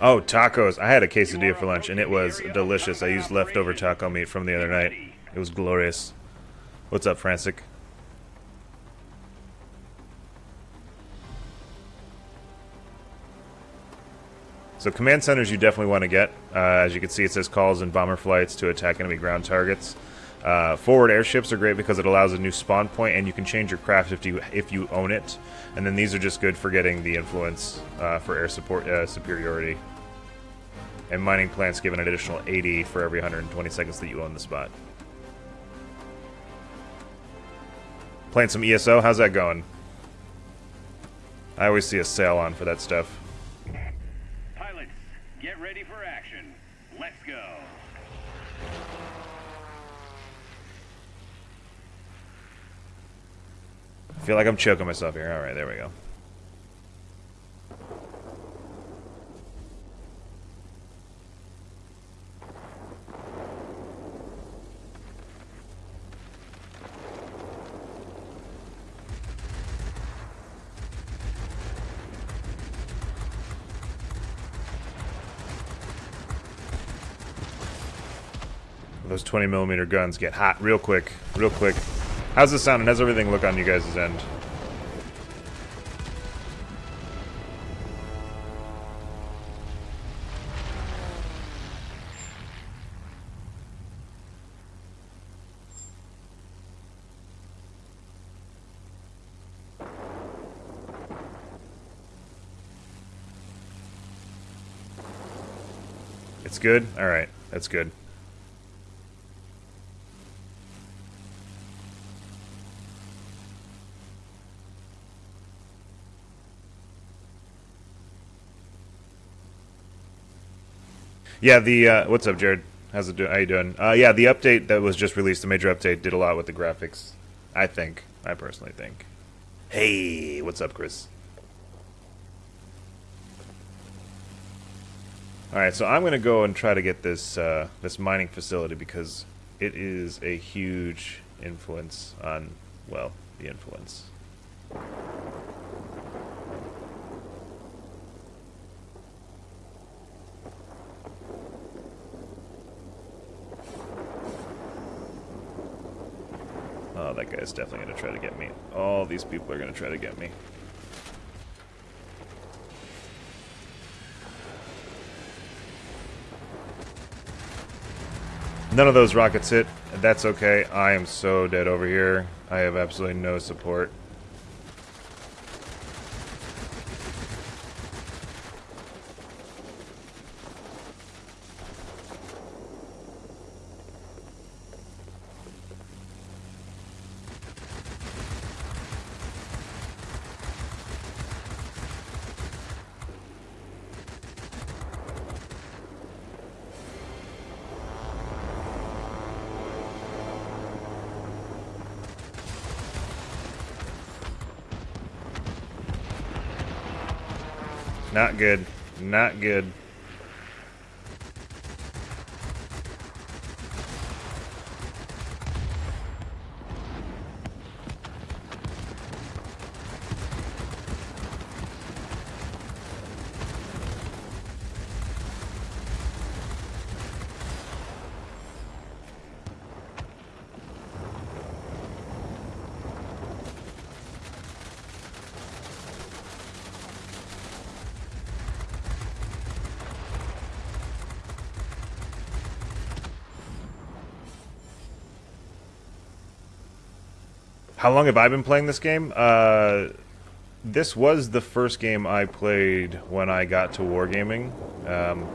Oh, tacos. I had a quesadilla for lunch, and it was delicious. I used leftover taco meat from the other night. It was glorious. What's up, Frantic? So command centers you definitely want to get. Uh, as you can see, it says calls and bomber flights to attack enemy ground targets. Uh, forward airships are great because it allows a new spawn point, and you can change your craft if you if you own it. And then these are just good for getting the influence uh, for air support uh, superiority. And mining plants give an additional 80 for every 120 seconds that you own the spot. Playing some ESO, how's that going? I always see a sale on for that stuff. Pilots, get ready for action. Let's go. Feel like I'm choking myself here. Alright, there we go. Those 20 millimeter guns get hot real quick, real quick. How's this sound and how's everything look on you guys' end? It's good? Alright, that's good. Yeah, the uh, what's up, Jared? How's it doing? How you doing? Uh, yeah, the update that was just released, the major update, did a lot with the graphics. I think. I personally think. Hey, what's up, Chris? All right, so I'm gonna go and try to get this uh, this mining facility because it is a huge influence on well the influence. That guy's definitely going to try to get me. All these people are going to try to get me. None of those rockets hit. That's okay. I am so dead over here. I have absolutely no support. Not good. Not good. How long have I been playing this game? Uh, this was the first game I played when I got to Wargaming. Um,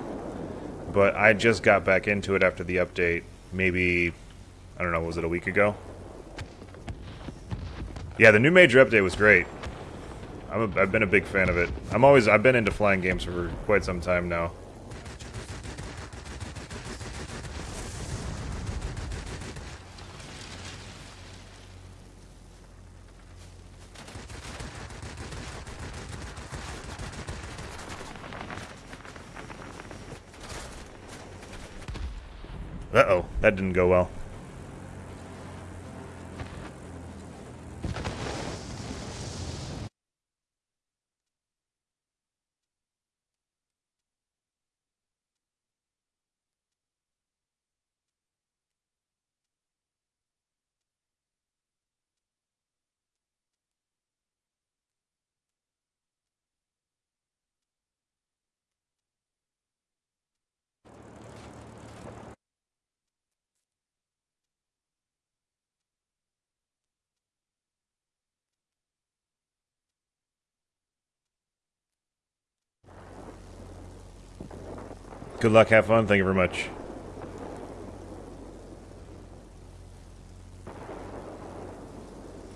but I just got back into it after the update, maybe, I don't know, was it a week ago? Yeah, the new major update was great. A, I've been a big fan of it. I'm always, I've been into flying games for quite some time now. That didn't go well. Good luck, have fun. Thank you very much.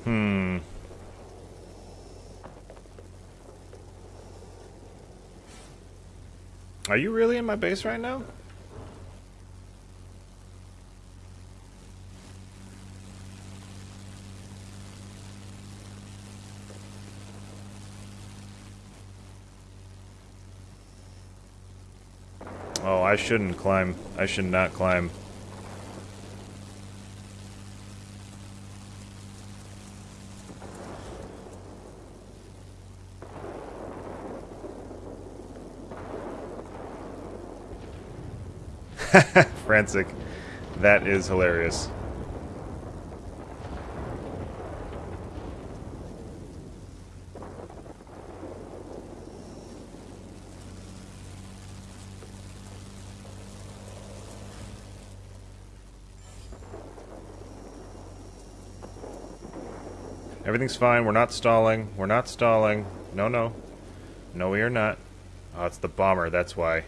Hmm. Are you really in my base right now? Oh, I shouldn't climb. I should not climb. Frantic. That is hilarious. Everything's fine. We're not stalling. We're not stalling. No, no. No, we are not. Oh, it's the bomber. That's why.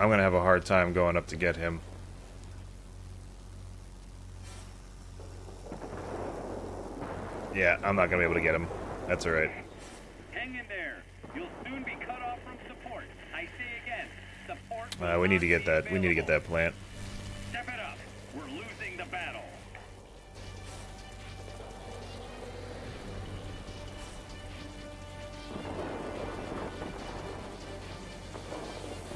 I'm going to have a hard time going up to get him. Yeah, I'm not going to be able to get him. That's alright. Hang in there. You'll soon be cut off from support. I say again, support. Uh, we need to get that. We need to get that plant.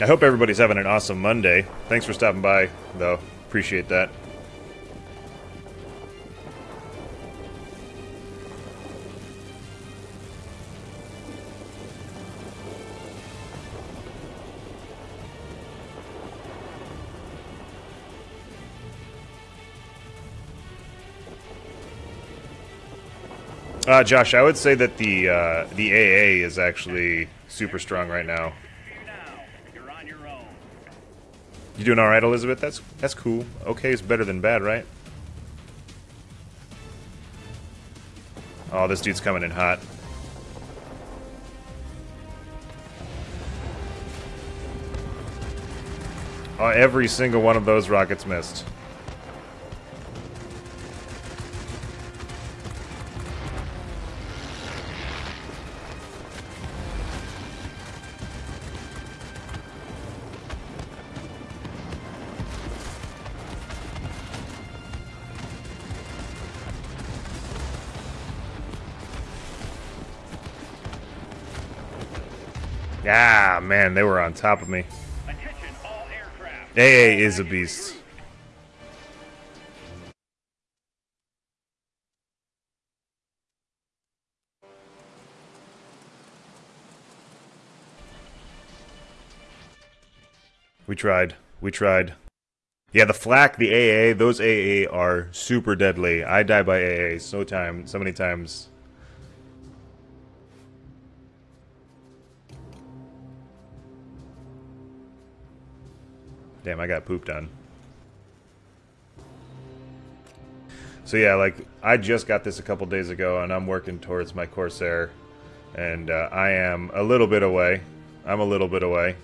I hope everybody's having an awesome Monday. Thanks for stopping by, though. Appreciate that. Uh, Josh, I would say that the uh, the AA is actually super strong right now. On your own. You doing all right, Elizabeth? That's that's cool. Okay is better than bad, right? Oh, this dude's coming in hot. Oh, every single one of those rockets missed. Man, they were on top of me. Attention, all aircraft. AA is a beast. We tried. We tried. Yeah, the flak, the AA, those AA are super deadly. I die by AA so time, so many times. Damn, I got pooped on. So yeah, like I just got this a couple days ago, and I'm working towards my Corsair, and uh, I am a little bit away. I'm a little bit away.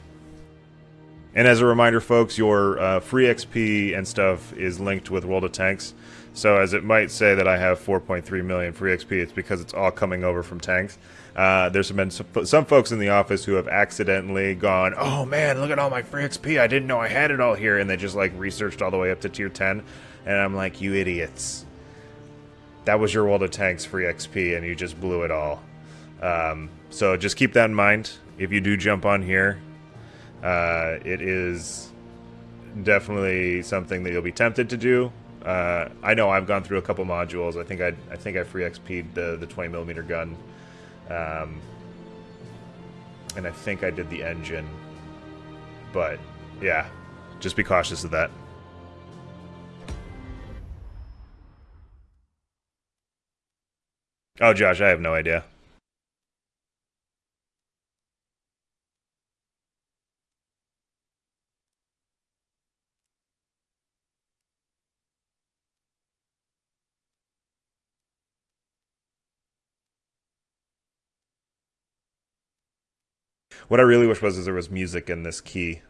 And as a reminder, folks, your uh, free XP and stuff is linked with World of Tanks. So as it might say that I have 4.3 million free XP, it's because it's all coming over from tanks. Uh, there's been some, some folks in the office who have accidentally gone, "Oh man, look at all my free XP! I didn't know I had it all here," and they just like researched all the way up to tier 10. And I'm like, "You idiots! That was your World of Tanks free XP, and you just blew it all." Um, so just keep that in mind if you do jump on here. Uh, it is definitely something that you'll be tempted to do. Uh, I know I've gone through a couple modules. I think I I think I free XP'd the the 20 millimeter gun, um, and I think I did the engine. But yeah, just be cautious of that. Oh, Josh, I have no idea. What I really wish was is there was music in this key.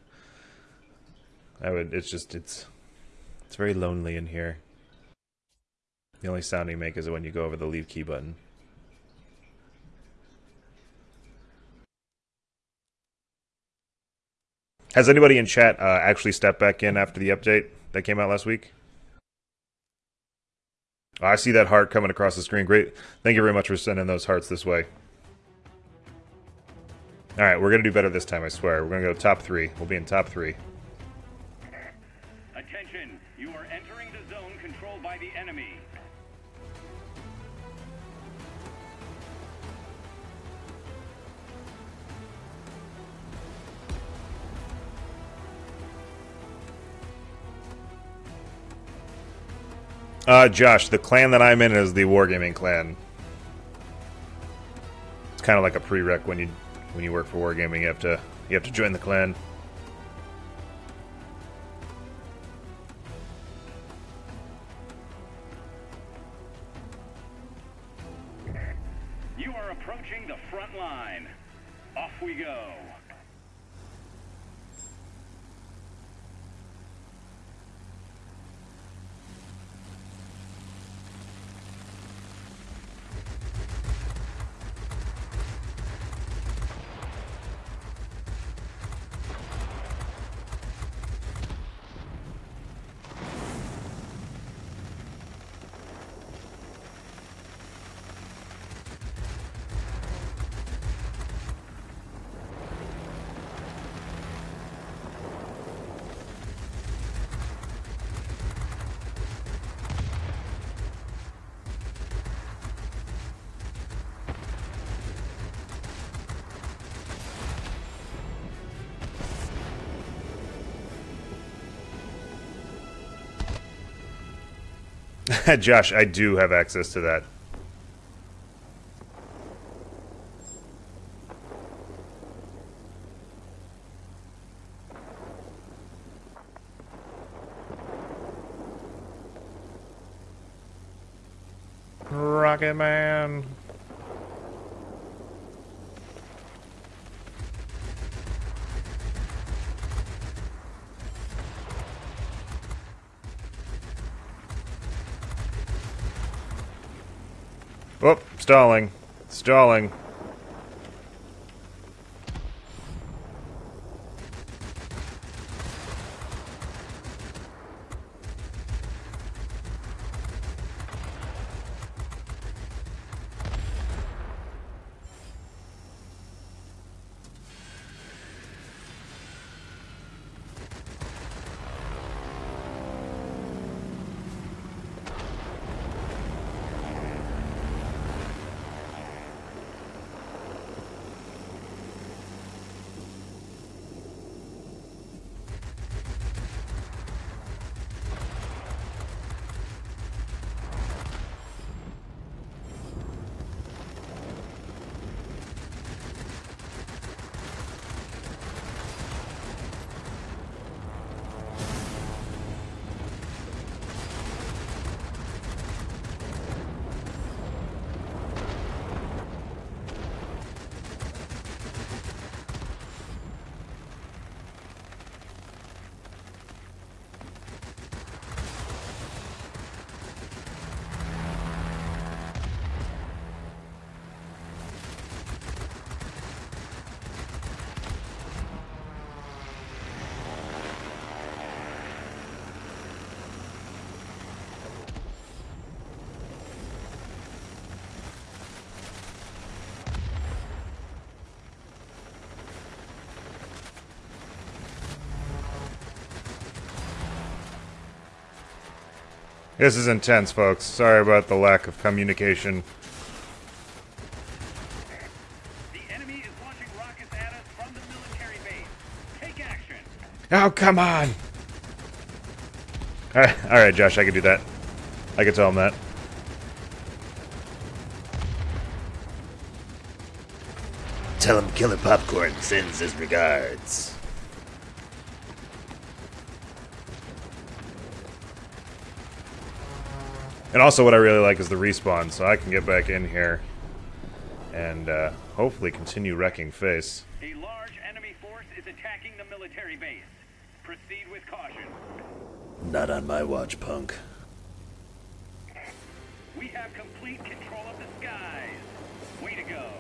I would. It's just it's it's very lonely in here. The only sound you make is when you go over the leave key button. Has anybody in chat uh, actually stepped back in after the update that came out last week? I see that heart coming across the screen. Great. Thank you very much for sending those hearts this way. All right, we're going to do better this time, I swear. We're going to go top three. We'll be in top three. Attention, you are entering the zone controlled by the enemy. Uh, Josh, the clan that I'm in is the Wargaming clan. It's kind of like a prereq when you when you work for Wargaming. You have to you have to join the clan. You are approaching the front line. Off we go. Josh, I do have access to that. Rocket Man. Oh, stalling. Stalling. This is intense, folks. Sorry about the lack of communication. The enemy is launching rockets at us from the military base. Take action. Oh, come on! Uh, alright, alright, Josh, I can do that. I can tell him that. Tell him Killer Popcorn sends his regards. And also what I really like is the respawn, so I can get back in here and uh, hopefully continue wrecking face. A large enemy force is attacking the military base. Proceed with caution. Not on my watch, punk. We have complete control of the skies. Way to go.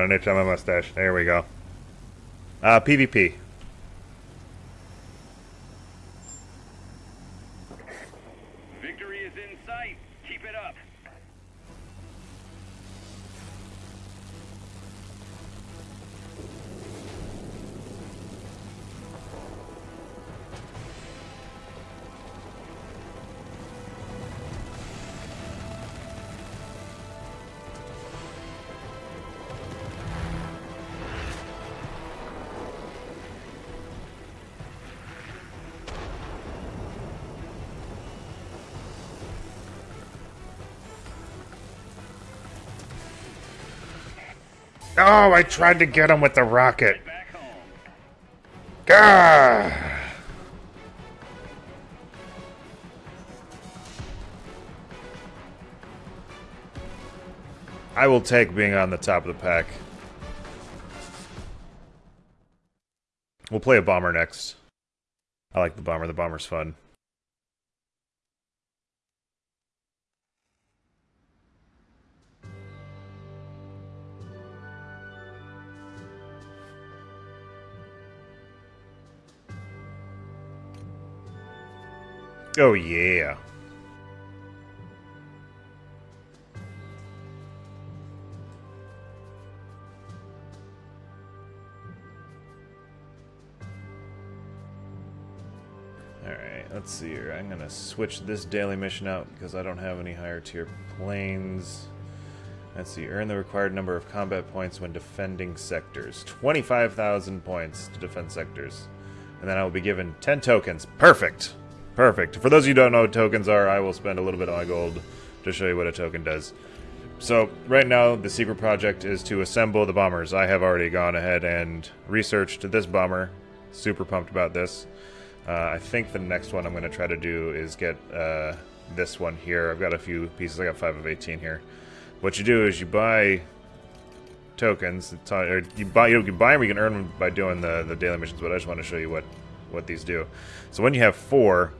Got an itch on my mustache. There we go. Uh, PvP. Oh, I tried to get him with the rocket. Gah! I will take being on the top of the pack. We'll play a bomber next. I like the bomber. The bomber's fun. Oh yeah. Alright, let's see here. I'm gonna switch this daily mission out because I don't have any higher tier planes. Let's see, earn the required number of combat points when defending sectors. 25,000 points to defend sectors. And then I will be given 10 tokens. Perfect! Perfect. For those of you who don't know what tokens are, I will spend a little bit of my gold to show you what a token does. So, right now, the secret project is to assemble the bombers. I have already gone ahead and researched this bomber. Super pumped about this. Uh, I think the next one I'm going to try to do is get uh, this one here. I've got a few pieces. I got 5 of 18 here. What you do is you buy tokens. Or you buy you can buy them. You can earn them by doing the the daily missions. But I just want to show you what what these do. So when you have four,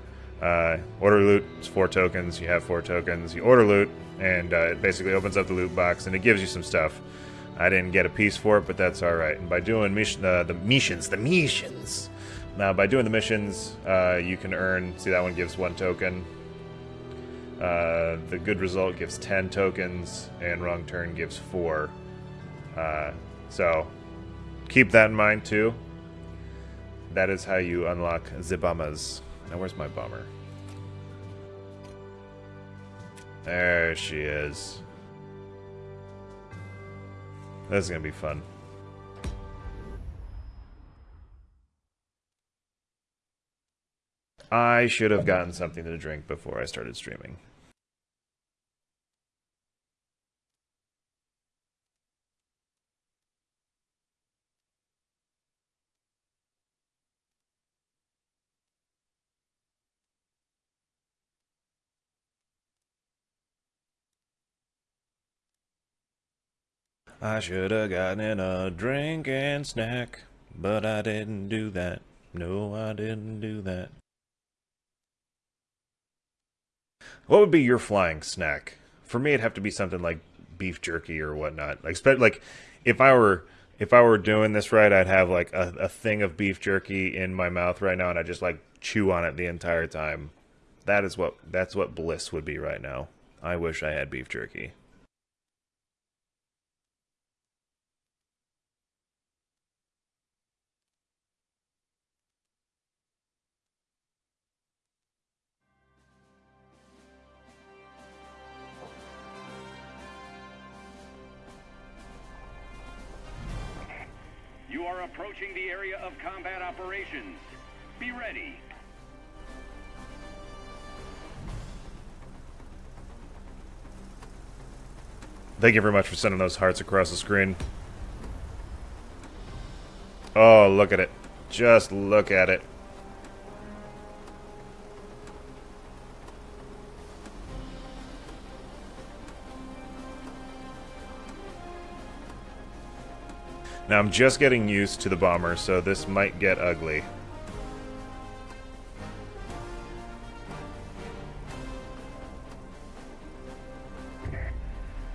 uh, order loot is four tokens. You have four tokens. You order loot, and uh, it basically opens up the loot box and it gives you some stuff. I didn't get a piece for it, but that's all right. And by doing mission, uh, the missions, the missions. Now, by doing the missions, uh, you can earn. See, that one gives one token. Uh, the good result gives 10 tokens, and wrong turn gives 4. Uh, so, keep that in mind too. That is how you unlock bombers. Now, where's my bummer? There she is. This is gonna be fun. I should have gotten something to drink before I started streaming. I should have gotten a drink and snack, but I didn't do that. No, I didn't do that. What would be your flying snack? For me, it'd have to be something like beef jerky or whatnot. Like, like if I were if I were doing this right, I'd have like a, a thing of beef jerky in my mouth right now, and I just like chew on it the entire time. That is what that's what bliss would be right now. I wish I had beef jerky. Are approaching the area of combat operations. Be ready. Thank you very much for sending those hearts across the screen. Oh, look at it. Just look at it. Now I'm just getting used to the bomber, so this might get ugly.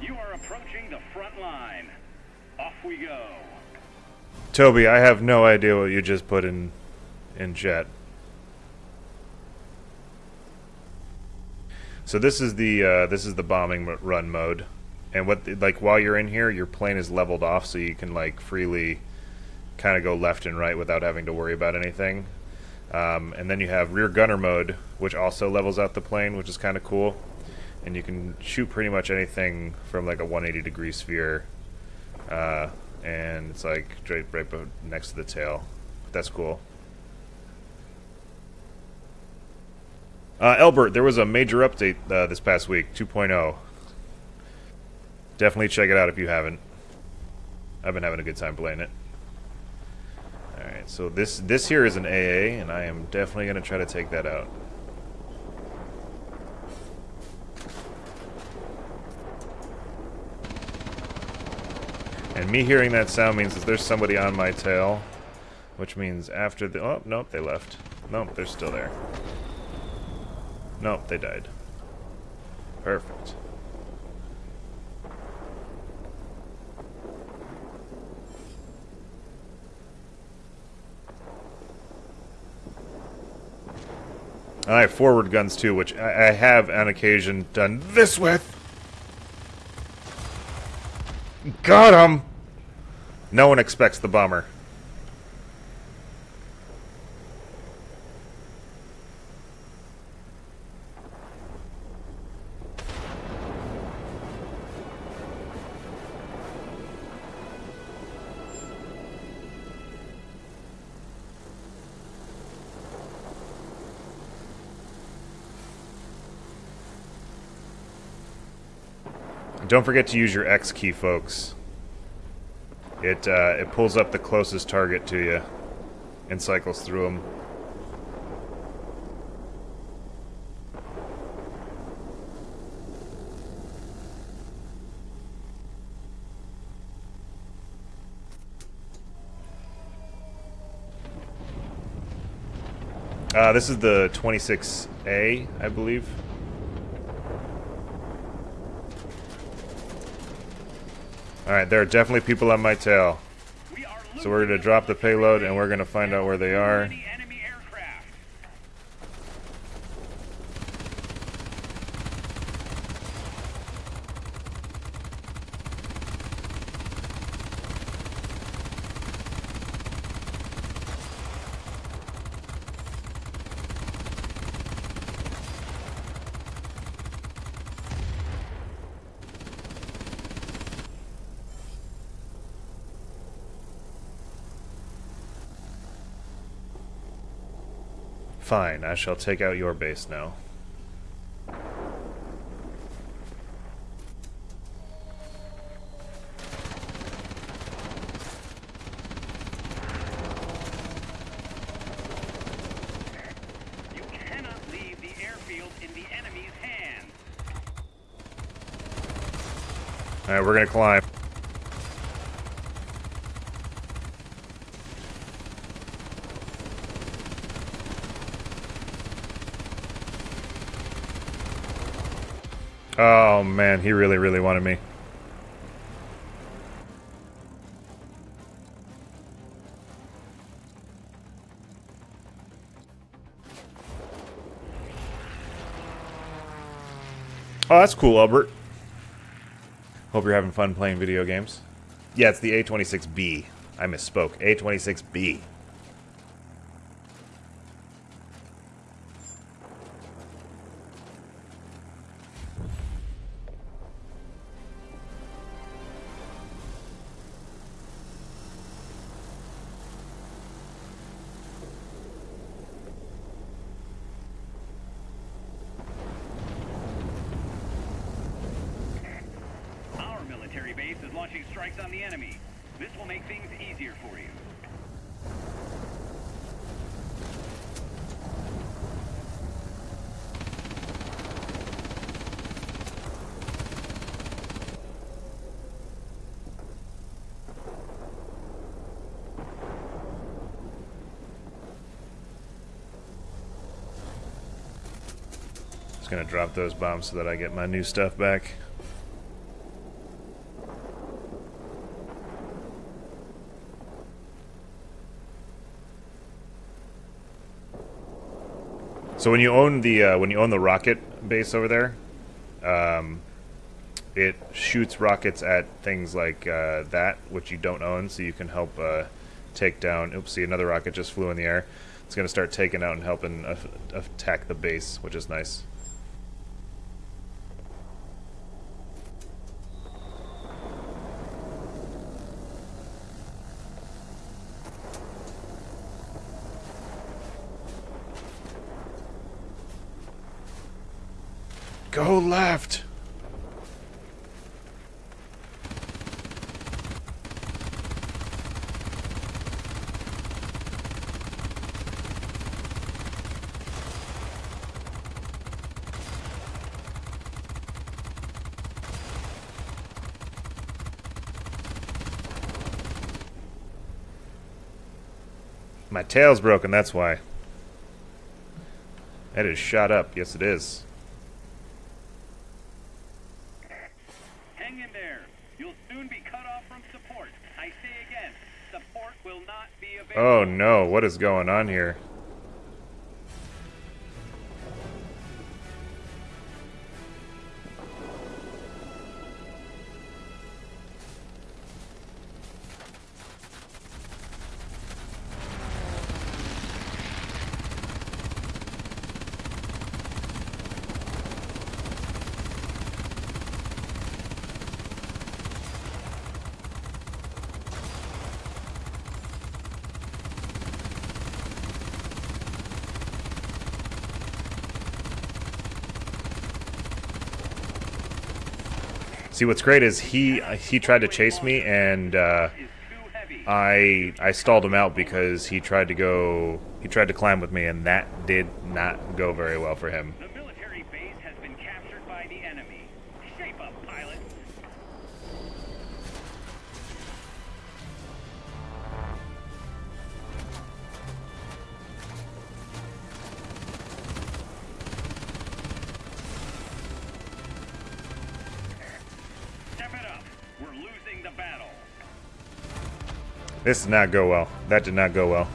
You are approaching the front line. Off we go. Toby, I have no idea what you just put in in chat. So this is the uh, this is the bombing run mode, and what like while you're in here, your plane is leveled off, so you can like freely kind of go left and right without having to worry about anything. Um, and then you have rear gunner mode, which also levels out the plane, which is kind of cool. And you can shoot pretty much anything from like a 180 degree sphere, uh, and it's like straight right next to the tail. That's cool. Uh, Elbert, there was a major update uh, this past week, 2.0. Definitely check it out if you haven't. I've been having a good time playing it. All right, so this this here is an AA, and I am definitely going to try to take that out. And me hearing that sound means that there's somebody on my tail, which means after the oh nope they left. Nope, they're still there. Nope, they died. Perfect. I have forward guns too, which I, I have on occasion done this with. Got him! No one expects the bomber. Don't forget to use your X key, folks. It uh, it pulls up the closest target to you and cycles through them. Uh, this is the 26A, I believe. Alright, there are definitely people on my tail. So we're going to drop the payload and we're going to find out where they are. Fine, I shall take out your base now. You cannot leave the airfield in the enemy's hands. Alright, we're going to climb. Oh man, he really, really wanted me. Oh, that's cool, Albert. Hope you're having fun playing video games. Yeah, it's the A26B. I misspoke. A26B. launching strikes on the enemy. This will make things easier for you. Just gonna drop those bombs so that I get my new stuff back. So when you own the uh, when you own the rocket base over there, um, it shoots rockets at things like uh, that which you don't own, so you can help uh, take down. Oops, see another rocket just flew in the air. It's going to start taking out and helping uh, attack the base, which is nice. Go left. My tail's broken, that's why. That is shot up. Yes, it is. Hang in there. You'll soon be cut off from support. I say again, support will not be available. Oh no, what is going on here? See, what's great is he he tried to chase me, and uh. I I stalled him out because he tried to go he tried to climb with me, and that did not go very well for him. This did not go well. That did not go well.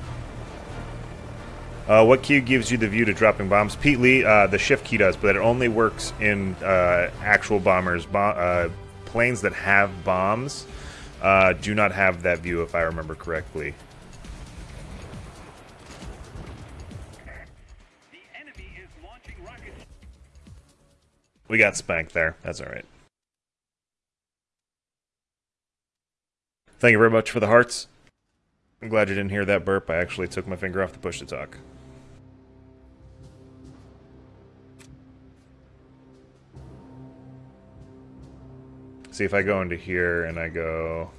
Uh, what key gives you the view to dropping bombs? Pete Lee, uh, the shift key does, but it only works in uh, actual bombers. Bo- uh, planes that have bombs uh, do not have that view, if I remember correctly. We got spanked there. That's all right. Thank you very much for the hearts. I'm glad you didn't hear that burp. I actually took my finger off the push to talk. See if I go into here and I go.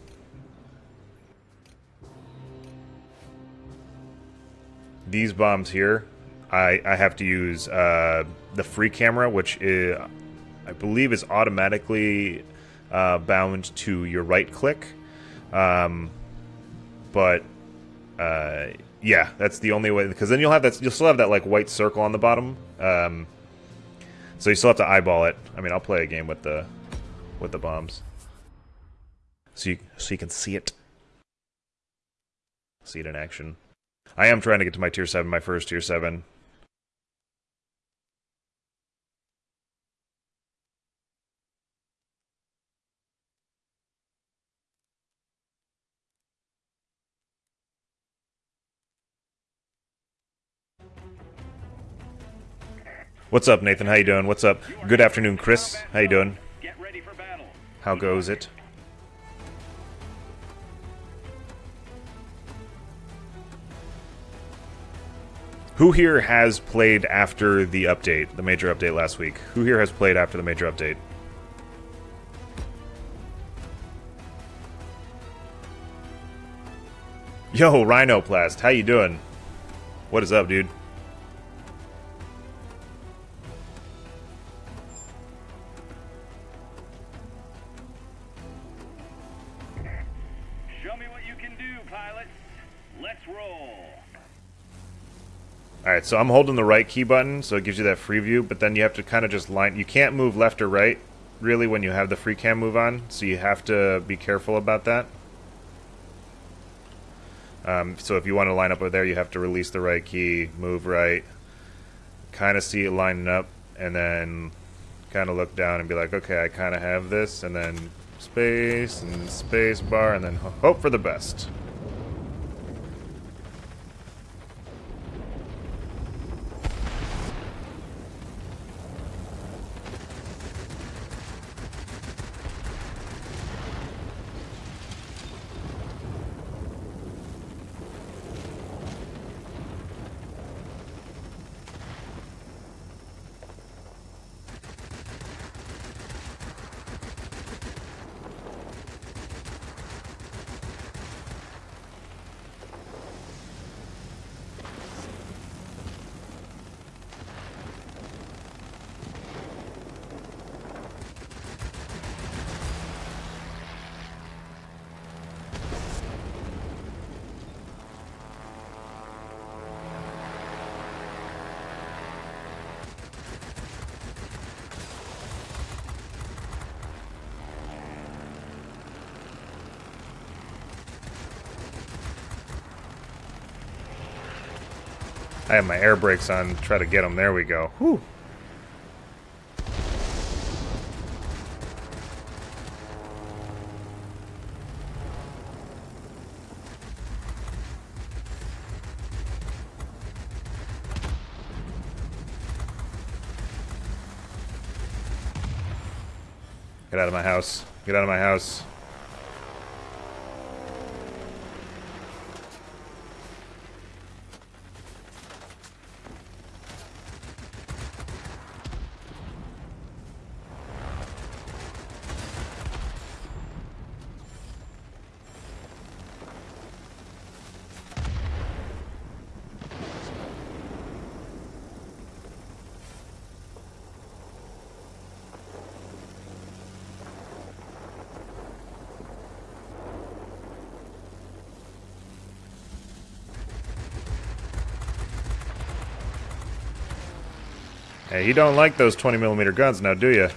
These bombs here, I, I have to use uh, the free camera, which is, I believe is automatically uh, bound to your right click. Um, but uh, yeah, that's the only way because then you'll have that you'll still have that like white circle on the bottom. Um, so you still have to eyeball it. I mean, I'll play a game with the with the bombs, so you so you can see it, see it in action. I am trying to get to my tier seven, my first tier seven. What's up, Nathan? How you doing? What's up? Good afternoon, Chris. How you doing? How goes it? Who here has played after the update, the major update last week? Who here has played after the major update? Yo, Rhinoplast, how you doing? What is up, dude? Show me what you can do. Let's roll. Alright, so I'm holding the right key button, so it gives you that free view, but then you have to kind of just line... You can't move left or right, really, when you have the free cam move on, so you have to be careful about that. Um, so if you want to line up over there, you have to release the right key, move right, kind of see it lining up, and then kind of look down and be like, okay, I kind of have this, and then space and space bar, and then ho- hope for the best. I have my air brakes on, try to get them. There we go. Whew. Get out of my house. Get out of my house. Hey, you don't like those 20 millimeter guns now, do you?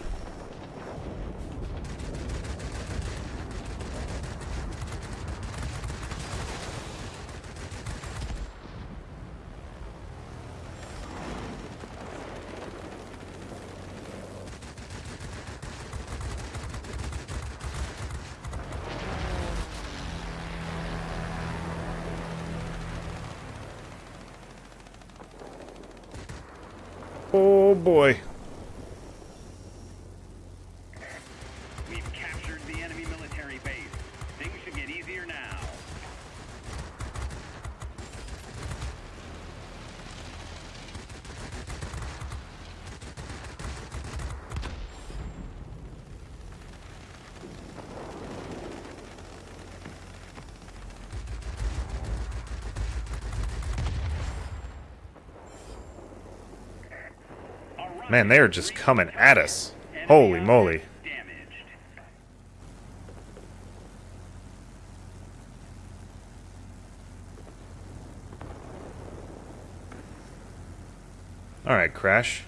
Man, they are just coming at us. Holy moly. Alright, Crash.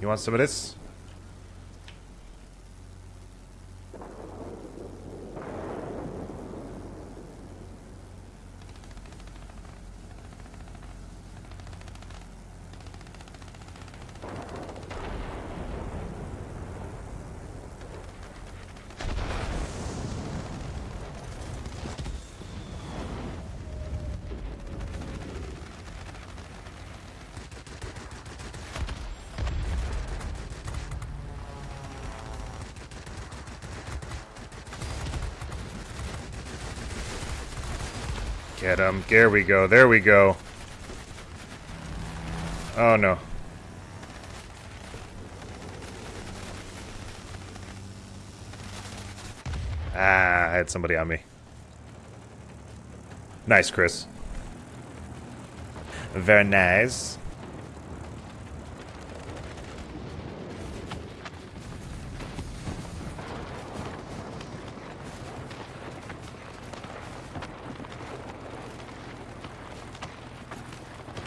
You want some of this? Get him. There we go. There we go. Oh no. Ah, I had somebody on me. Nice, Chris. Very nice.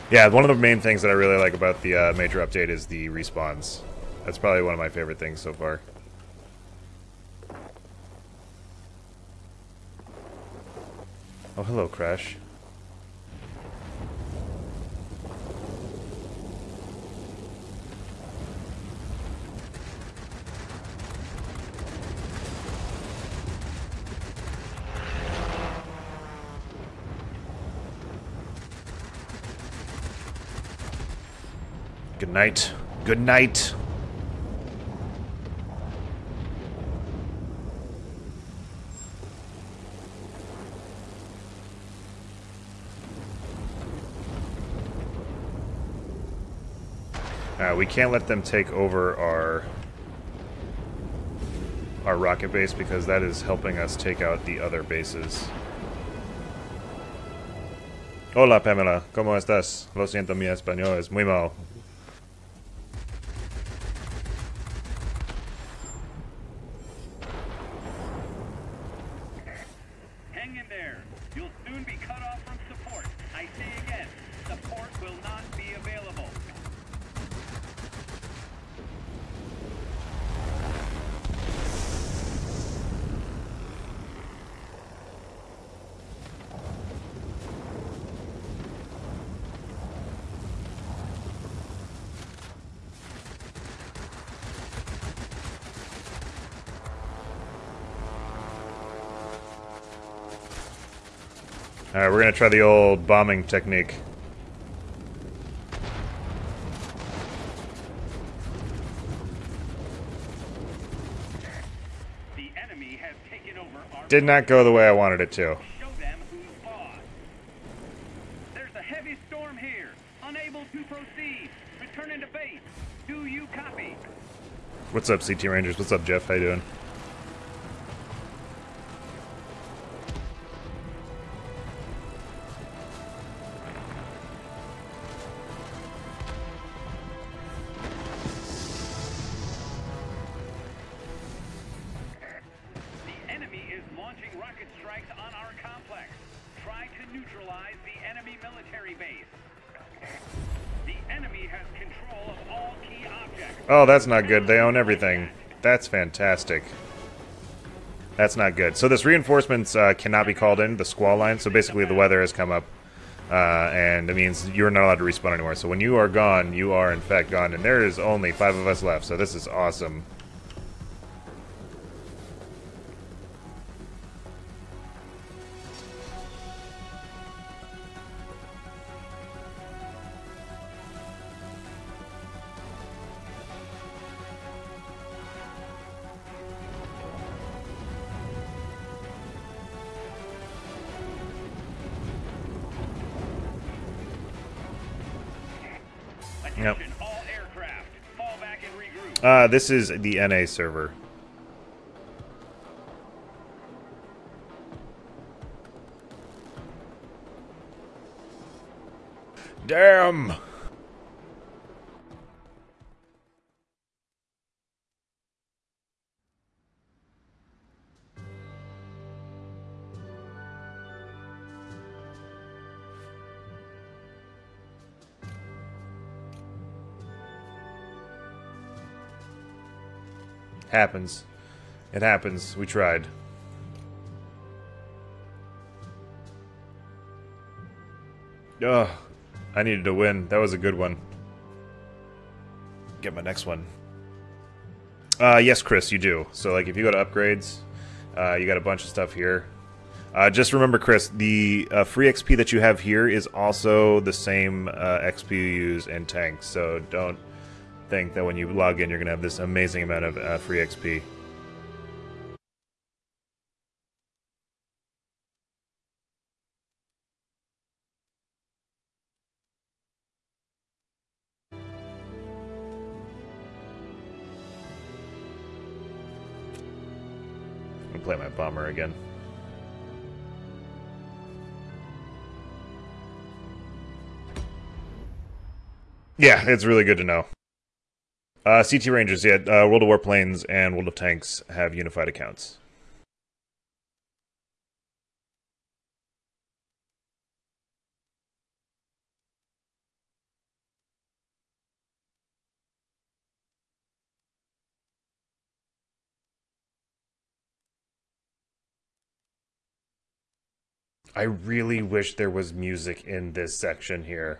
Yeah, one of the main things that I really like about the uh, major update is the respawns. That's probably one of my favorite things so far. Oh, hello, Crash. Good night. Good night. Uh, we can't let them take over our our rocket base because that is helping us take out the other bases. Hola Pamela, ¿cómo estás? Lo siento, mi español es muy mal. Hang in there. You'll soon be cut off from support. I say again, support will not be available. Alright, we're gonna try the old bombing technique. The enemy has taken over our Did not go the way I wanted it to. show them who's boss. There's a heavy storm here. Unable to proceed. Returning to base. Do you copy? What's up, CT Rangers? What's up, Jeff? How you doing? Oh, that's not good. They own everything. That's fantastic. That's not good. So this reinforcements uh, cannot be called in, the squall line. So basically the weather has come up, uh, and it means you're not allowed to respawn anymore. So when you are gone, you are in fact gone. And there is only five of us left, so this is awesome. This is the NA server. Damn! Happens. It happens. We tried. Ugh. I needed to win. That was a good one. Get my next one. Uh, yes, Chris, you do. So, like, if you go to upgrades, uh, you got a bunch of stuff here. Uh, just remember, Chris, the uh, free XP that you have here is also the same uh, XP you use in tanks. So don't think that when you log in, you're going to have this amazing amount of uh, free XP. I'm play my bomber again. Yeah, it's really good to know. Uh, CT Rangers, yeah, uh, World of Warplanes and World of Tanks have unified accounts. I really wish there was music in this section here.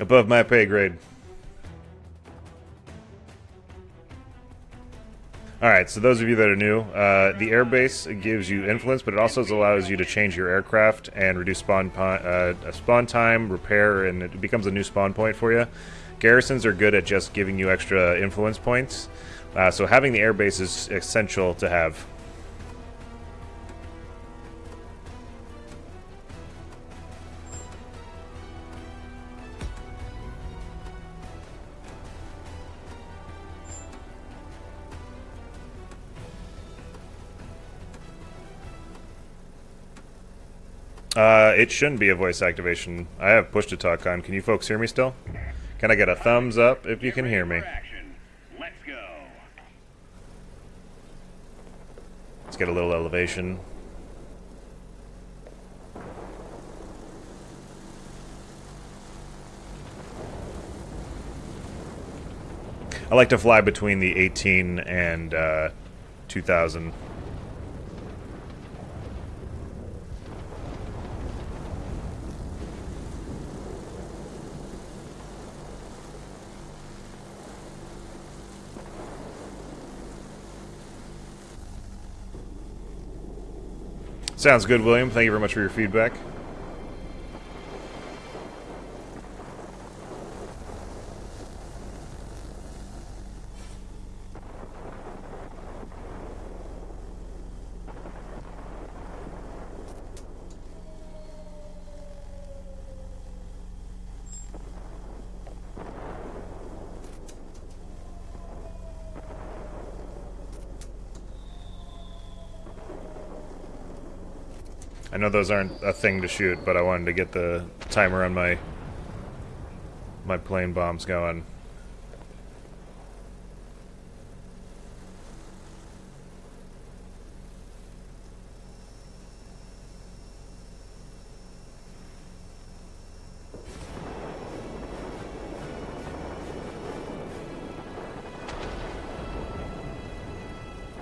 Above my pay grade. Alright, so those of you that are new, uh, the airbase gives you influence, but it also allows you to change your aircraft and reduce spawn, uh, spawn time, repair, and it becomes a new spawn point for you. Garrisons are good at just giving you extra influence points, uh, so having the airbase is essential to have. Uh, it shouldn't be a voice activation. I have push to talk on. Can you folks hear me still? Can I get a thumbs up if you can hear me? Let's go. Let's get a little elevation. I like to fly between the 18 and uh, 2000. Sounds good, William. Thank you very much for your feedback. I know those aren't a thing to shoot, but I wanted to get the timer on my my plane bombs going.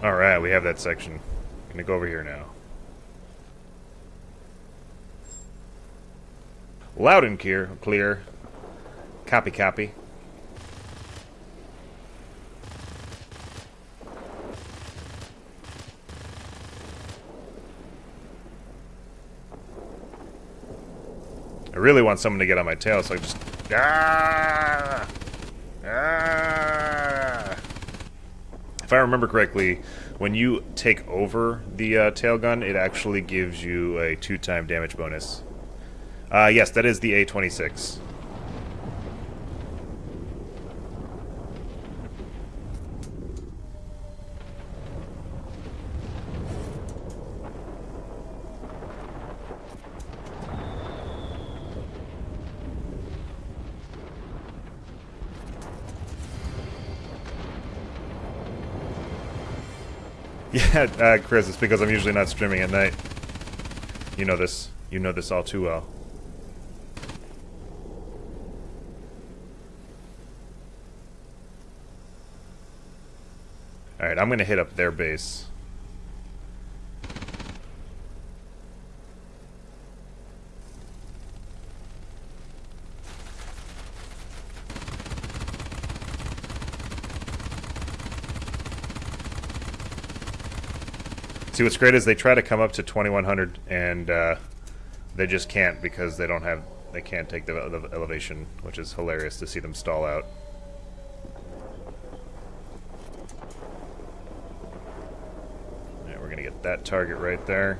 Alright, we have that section. Gonna go over here now. Loud and clear. Clear. Copy, copy. I really want someone to get on my tail, so I just... Ah! Ah! If I remember correctly, when you take over the uh, tail gun, it actually gives you a two-time damage bonus. Uh, yes, that is the A26. Yeah, uh, Chris, it's because I'm usually not streaming at night. You know this. You know this all too well. Alright, I'm gonna hit up their base. See, what's great is they try to come up to 2100 and uh, they just can't because they don't have, they can't take the, the elevation, which is hilarious to see them stall out. That target right there.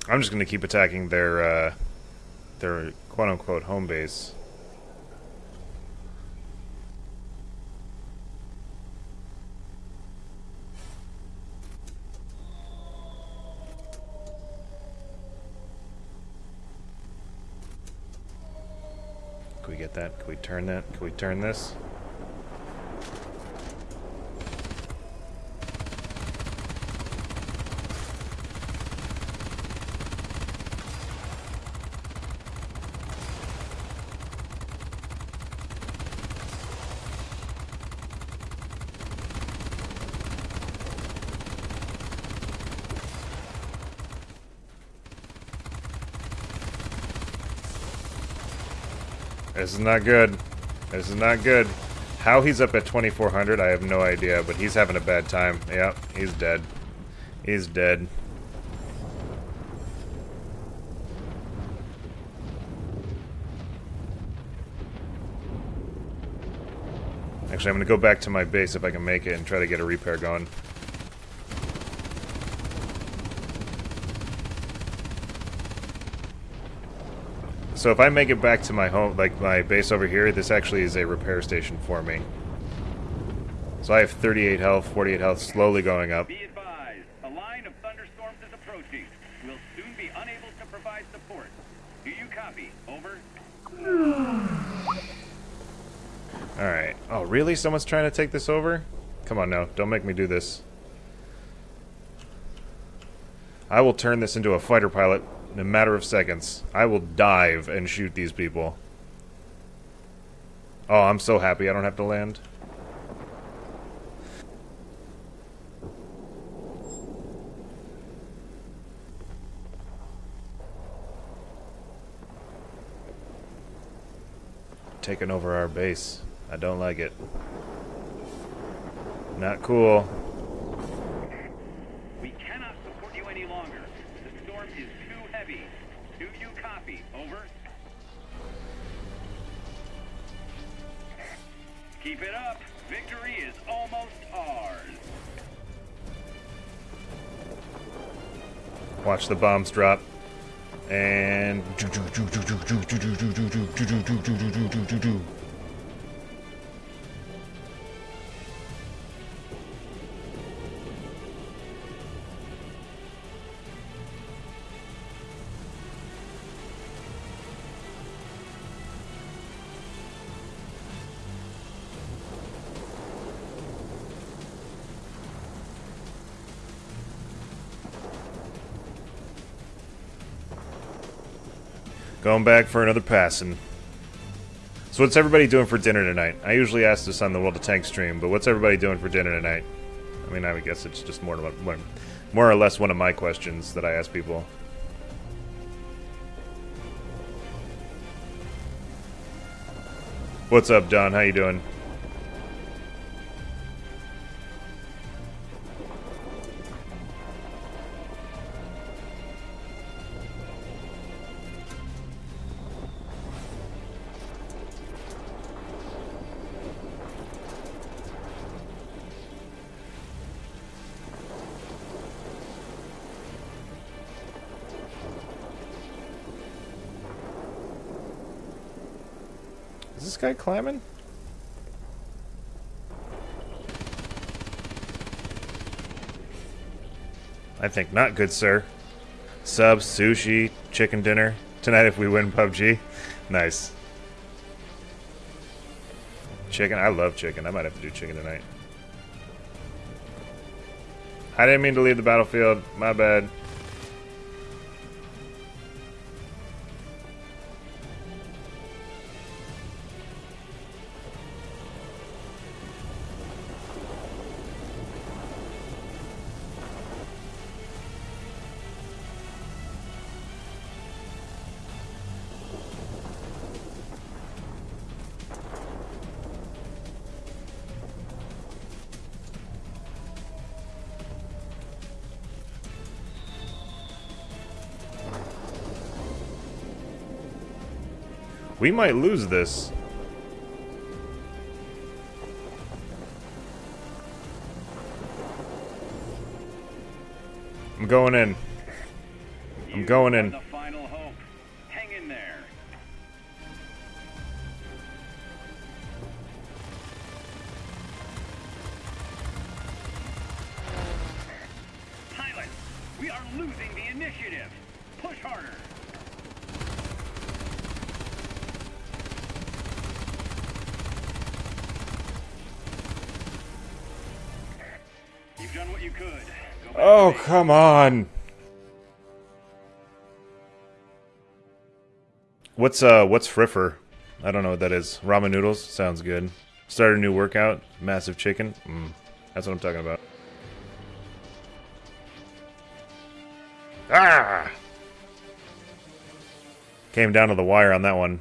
I'm just going to keep attacking their uh, their quote unquote home base. We get that? Can we turn that? Can we turn this? This is not good. This is not good. How he's up at 2400, I have no idea, but he's having a bad time. Yep, he's dead. He's dead. Actually, I'm going to go back to my base if I can make it and try to get a repair going. So if I make it back to my home, like my base over here, this actually is a repair station for me. So I have 38 health, 48 health, slowly going up. Be advised, a line of thunderstorms is approaching. We'll soon be unable to provide support. Do you copy? Over. Alright. Oh, really? Someone's trying to take this over? Come on now, don't make me do this. I will turn this into a fighter pilot in a matter of seconds. I will dive and shoot these people. Oh, I'm so happy I don't have to land. Taking over our base. I don't like it. Not cool. Watch the bombs drop. And going back for another passing. So what's everybody doing for dinner tonight? I usually ask this on the World of Tank stream, but what's everybody doing for dinner tonight? I mean, I would guess it's just more, more, more or less one of my questions that I ask people. What's up, Don? How you doing? Climbing? I think not, good sir. Sub, sushi, chicken dinner. Tonight if we win PUBG. Nice. Chicken? I love chicken. I might have to do chicken tonight. I didn't mean to leave the battlefield. My bad. We might lose this. I'm going in. I'm going in. Come on. What's uh what's friffer? I don't know what that is. Ramen noodles sounds good. Start a new workout. Massive chicken. Mm, that's what I'm talking about. Ah! Came down to the wire on that one.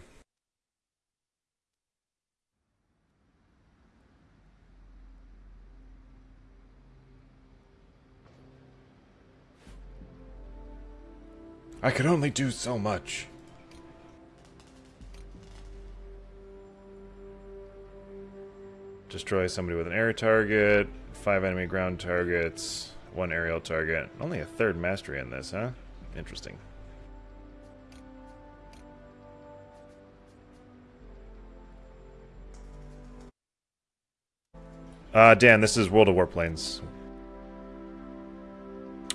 I could only do so much. Destroy somebody with an air target, five enemy ground targets, one aerial target. Only a third mastery in this, huh? Interesting. Uh, Dan, this is World of Warplanes.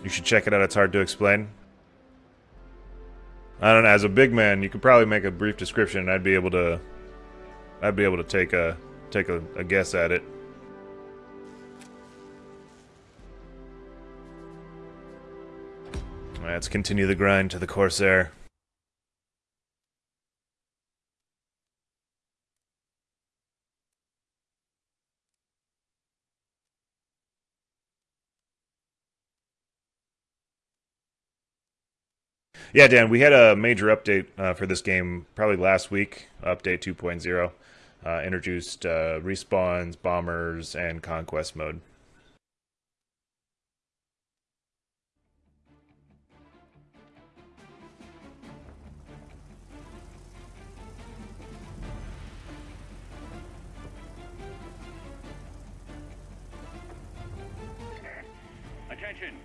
You should check it out, it's hard to explain. I don't know, as a big man, you could probably make a brief description and I'd be able to I'd be able to take a take a, a guess at it. Let's continue the grind to the Corsair. Yeah, Dan, we had a major update uh, for this game probably last week, update 2.0. Uh, introduced uh, respawns, bombers, and conquest mode. Attention.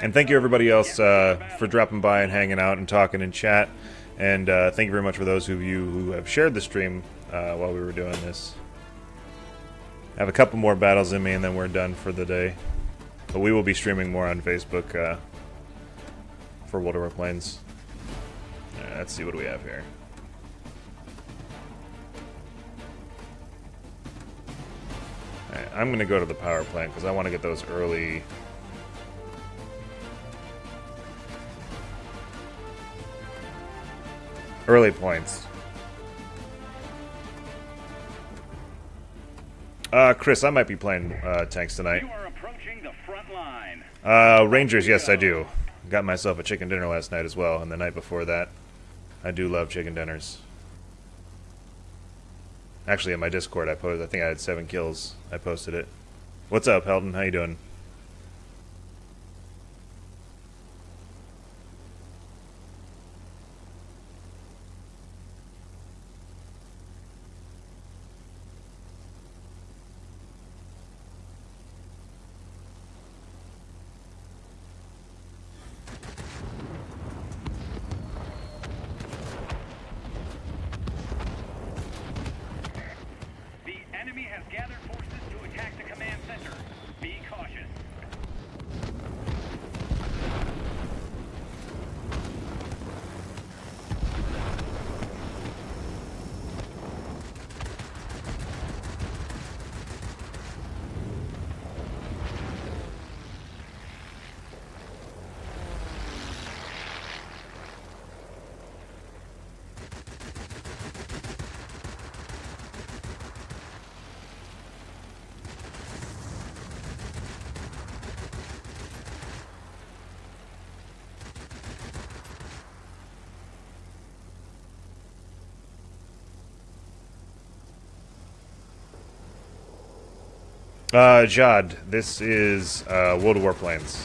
And thank you everybody else uh, for dropping by and hanging out and talking in chat. And uh, thank you very much for those of you who have shared the stream uh, while we were doing this. I have a couple more battles in me and then we're done for the day. But we will be streaming more on Facebook uh, for World of Warplanes. Uh, let's see what we have here. Alright, I'm gonna go to the power plant because I want to get those early early points. Uh, Chris, I might be playing uh, tanks tonight. You are approaching the front line. Uh, Rangers, yes, I do. Got myself a chicken dinner last night as well, and the night before that. I do love chicken dinners. Actually, in my Discord, I posted. I think I had seven kills. I posted it. What's up, Helton? How you doing? Uh, Jod, this is uh, World of Warplanes.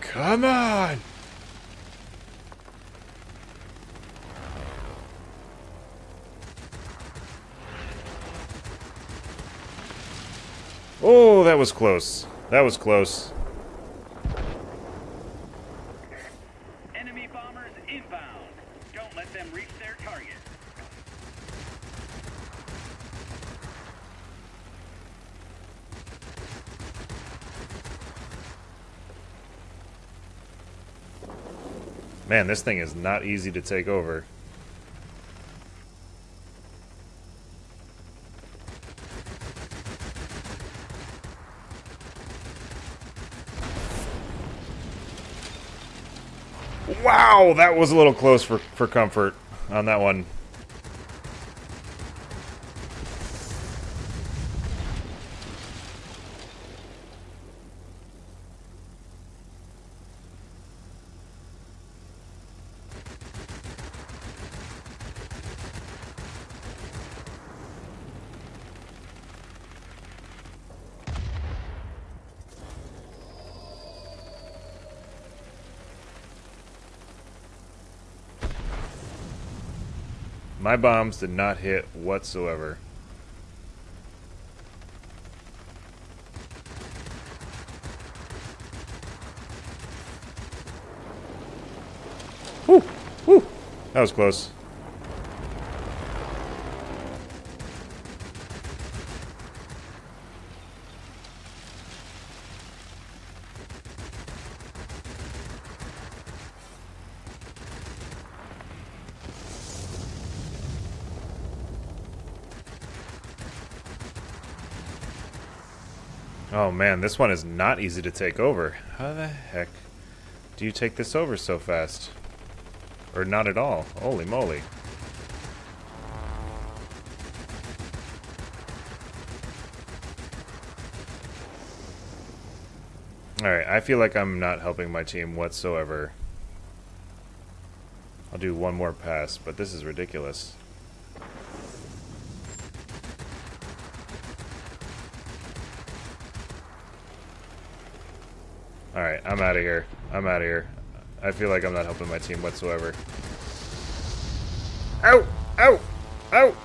Come on! Oh, that was close. That was close. Man, this thing is not easy to take over. Wow, that was a little close for, for comfort on that one. My bombs did not hit whatsoever. Whew, whew. That was close. Oh man, this one is not easy to take over. How the heck do you take this over so fast? Or not at all? Holy moly. Alright, I feel like I'm not helping my team whatsoever. I'll do one more pass, but this is ridiculous. Alright, I'm out of here. I'm out of here. I feel like I'm not helping my team whatsoever. Ow! Ow! Ow!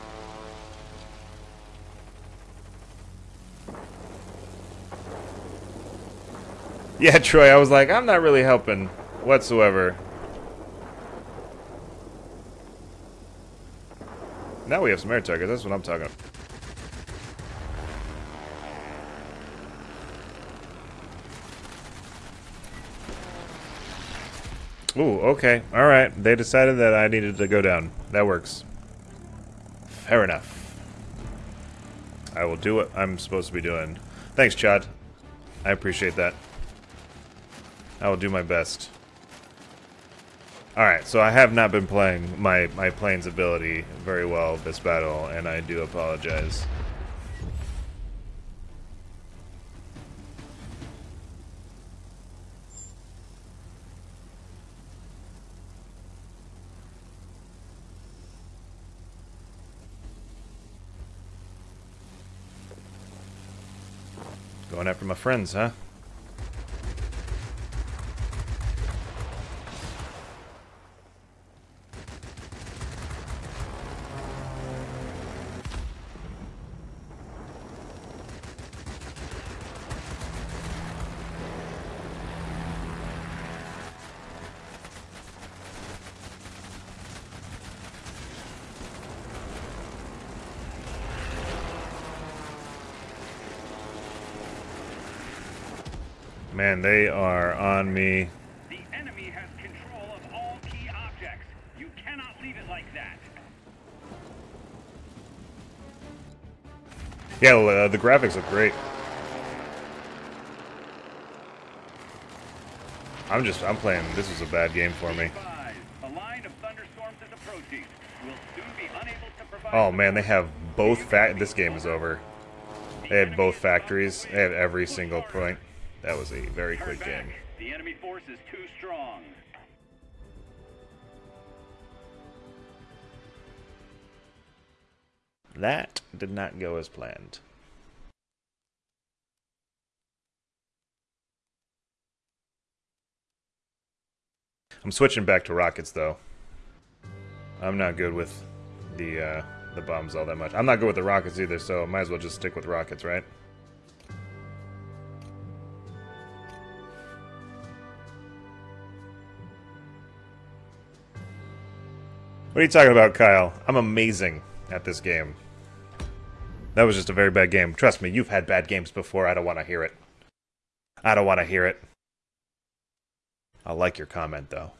Yeah, Troy, I was like, I'm not really helping whatsoever. Now we have some air targets, that's what I'm talking about. Ooh, okay. Alright. They decided that I needed to go down. That works. Fair enough. I will do what I'm supposed to be doing. Thanks, Chad. I appreciate that. I will do my best. Alright, so I have not been playing my, my plane's ability very well this battle, and I do apologize. Friends, huh? They are on me. The enemy has control of all key objects. You cannot leave it like that. Yeah, uh, the graphics look great. I'm just, I'm playing, this is a bad game for me. Advise, a line of thunderstorms is approaching. We'll soon be unable to provide Oh man, they have both fact. This game is over. They had both factories. They had every single point. That was a very Turn quick back. game. The enemy force is too strong. That did not go as planned. I'm switching back to rockets though. I'm not good with the uh, the bombs all that much. I'm not good with the rockets either, so might as well just stick with rockets, right? What are you talking about, Kyle? I'm amazing at this game. That was just a very bad game. Trust me, you've had bad games before. I don't want to hear it. I don't want to hear it. I like your comment, though.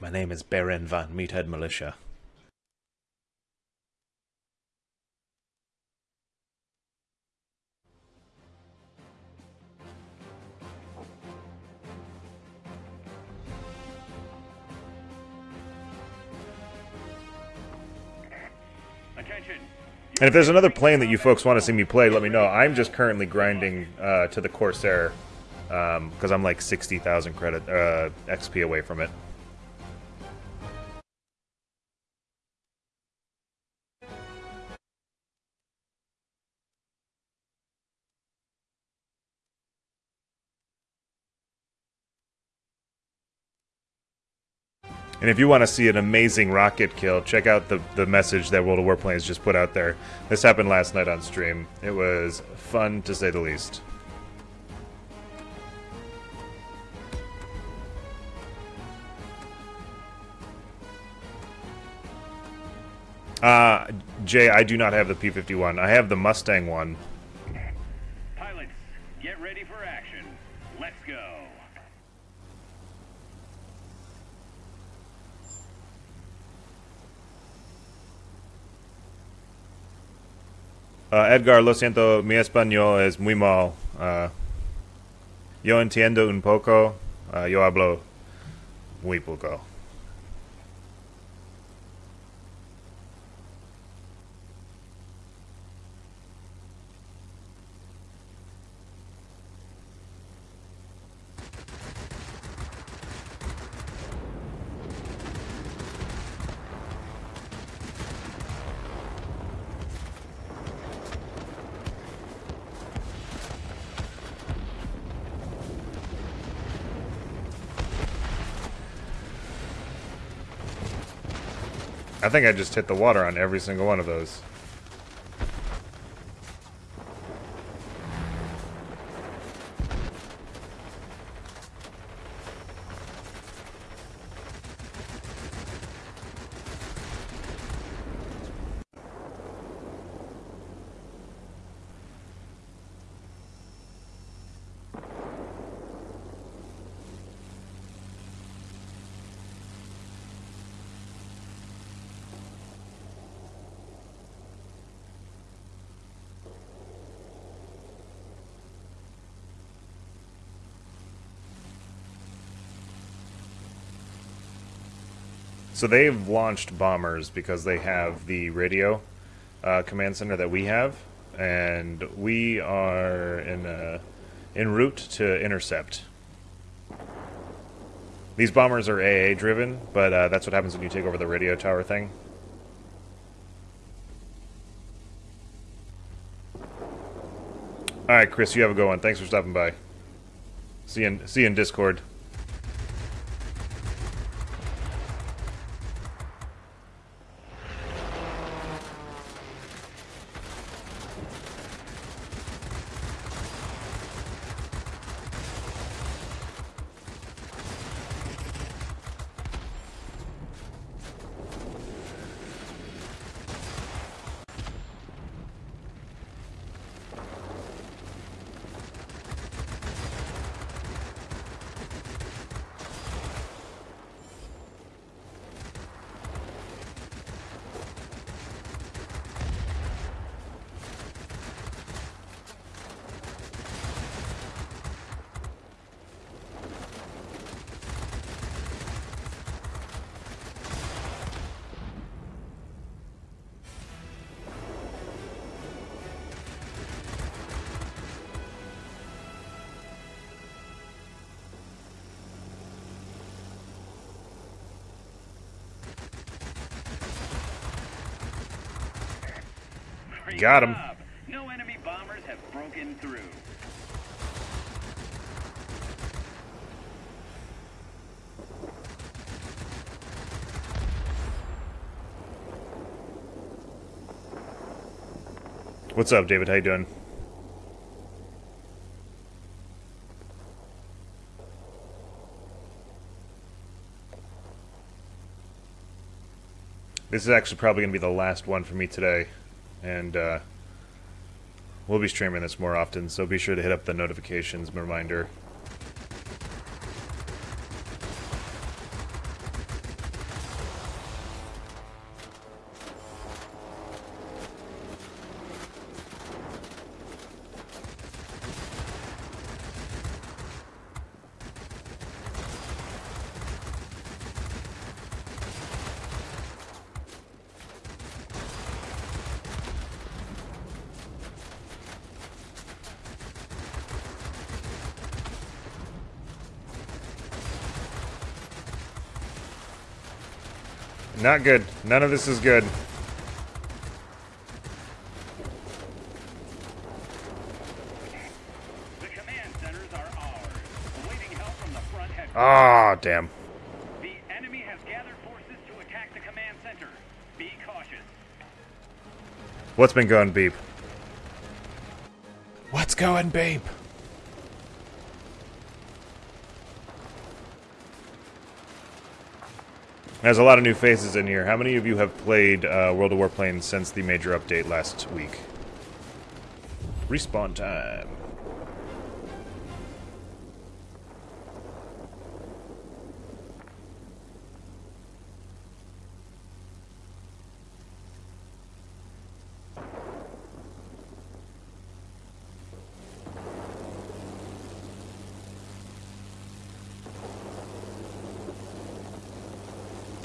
My name is Baron van Meathead Militia. And if there's another plane that you folks want to see me play, let me know. I'm just currently grinding uh, to the Corsair because I'm like 60,000 credit uh, XP away from it. And if you want to see an amazing rocket kill, check out the, the message that World of Warplanes just put out there. This happened last night on stream. It was fun to say the least. Uh, Jay, I do not have the P-51. I have the Mustang one. Pilots, get ready for action. Let's go. Uh, Edgar, lo siento, mi español es muy mal. Uh, yo entiendo un poco, uh, yo hablo muy poco. I think I just hit the water on every single one of those. So they've launched bombers because they have the radio uh, command center that we have, and we are in uh, en route to intercept. These bombers are AA driven, but uh, that's what happens when you take over the radio tower thing. All right, Chris, you have a good one. Thanks for stopping by. See you in, see you in Discord. Great Got him. job. No enemy bombers have broken through. What's up, David? How you doing? This is actually probably going to be the last one for me today, and uh, we'll be streaming this more often, so be sure to hit up the notifications reminder. Not good. None of this is good. The command centers are ours. Awaiting help from the front headquarters. Ah, damn. The enemy has gathered forces to attack the command center. Be cautious. What's been going, Beep? What's going, Beep? There's a lot of new faces in here. How many of you have played uh, World of Warplanes since the major update last week? Respawn time.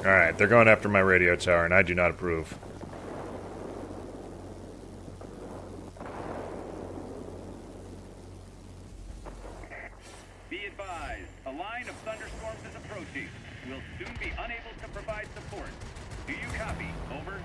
Alright, they're going after my radio tower, and I do not approve. Be advised, a line of thunderstorms is approaching. We'll soon be unable to provide support. Do you copy? Over.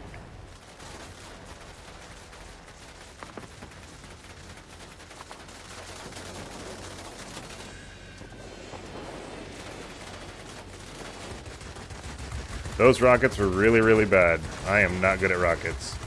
Those rockets were really, really bad. I am not good at rockets.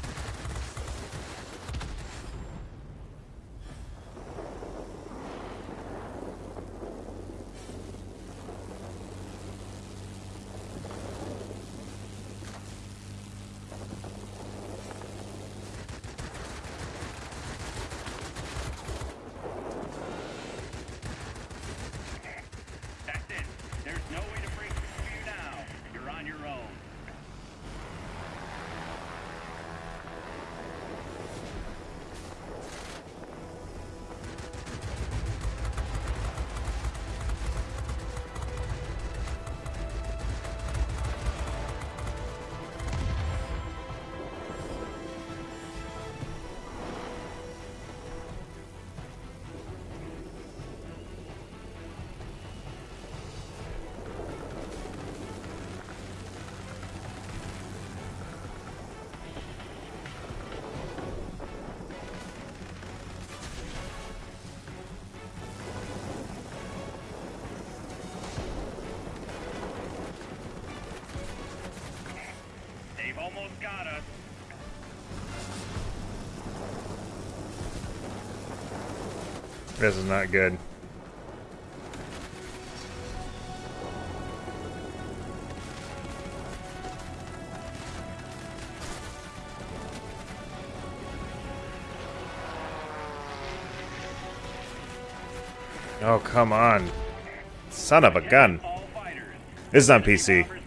This is not good. Oh, come on. Son of a gun. This is on PC.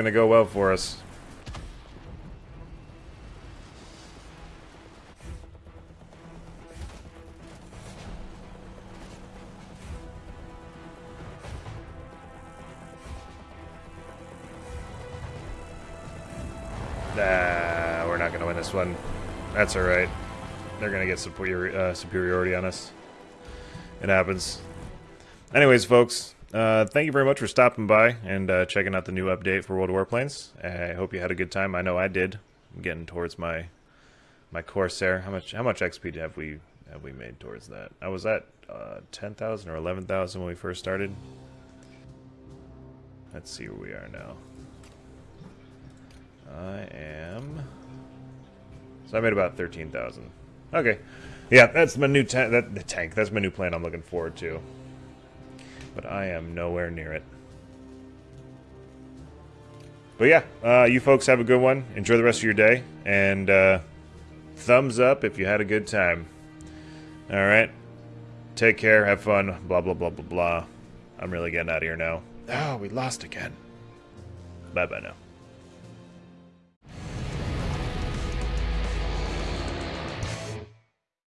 going to go well for us. Nah, we're not going to win this one. That's all right. They're going to get superior, uh, superiority on us. It happens. Anyways, folks, uh, thank you very much for stopping by and uh, checking out the new update for World of Warplanes. I hope you had a good time. I know I did. I'm getting towards my my Corsair. How much how much XP have we have we made towards that? I was at uh, ten thousand or eleven thousand when we first started. Let's see where we are now. I am. So I made about thirteen thousand. Okay, yeah, that's my new tank. That the tank. That's my new plan. I'm looking forward to. But I am nowhere near it. But yeah, uh, you folks have a good one. Enjoy the rest of your day, and uh, thumbs up if you had a good time. All right, take care, have fun. Blah blah blah blah blah. I'm really getting out of here now. Oh, we lost again. Bye bye now.